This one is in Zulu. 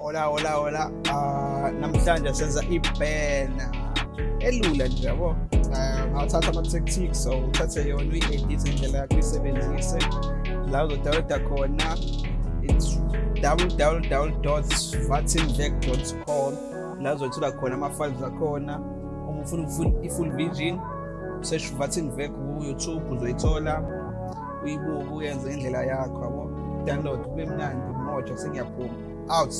Hola hola hola. Ah namhlanje senza ibhena elula nje yabo. Ah ngawathatha ama tactics so uthathe yona uyi-edit indlela yakho uyisebenzise. La uzodownloada khona it's www.vatinvec.com la uzothola khona ama-files akhona. Uma ufuna ufull- i-full vision search vatinvec ku-youtube uzoyithola. Uyibuke uyenze indlela yakho yabo. Download kube mnandi moja sengiyaphuma out.